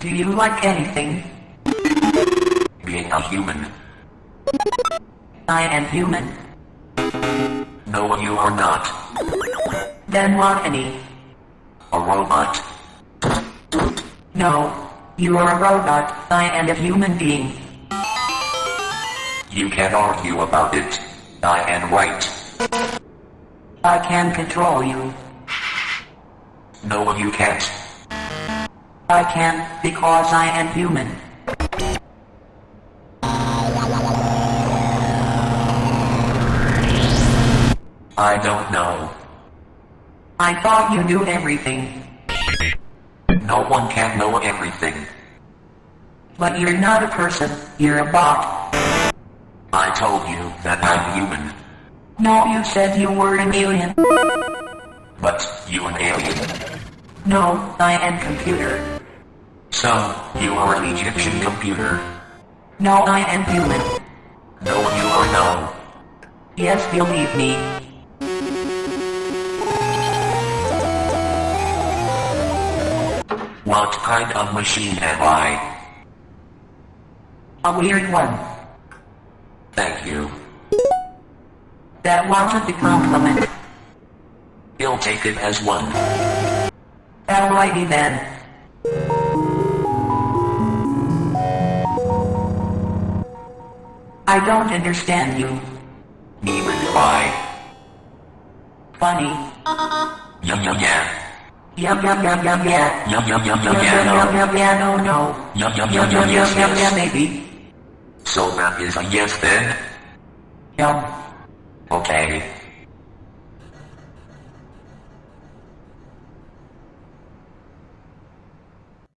Do you like anything? Being a human. I am human. No, you are not. Then what any? A robot. No. You are a robot. I am a human being. You can't argue about it. I am right. I can control you. No, you can't. I can, because I am human. I don't know. I thought you knew everything. No one can know everything. But you're not a person, you're a bot. I told you that I'm human. No, you said you were an alien. But you an alien. No, I am computer. So, you are an Egyptian computer. No, I am human. No, you are no. Yes, believe me. What kind of machine am I? A weird one. Thank you. That wasn't a compliment. He'll take it as one. Alrighty then. I don't understand you. Neither do I. Funny. Yum yum yeah. Yum yum yum yum yeah. Yum yum yum Yum yum yum yeah yum no. yum yeah no no. Yum yum Yum yum yum yum yes yum yum yeah maybe. So that is a yes then? Yum. Okay.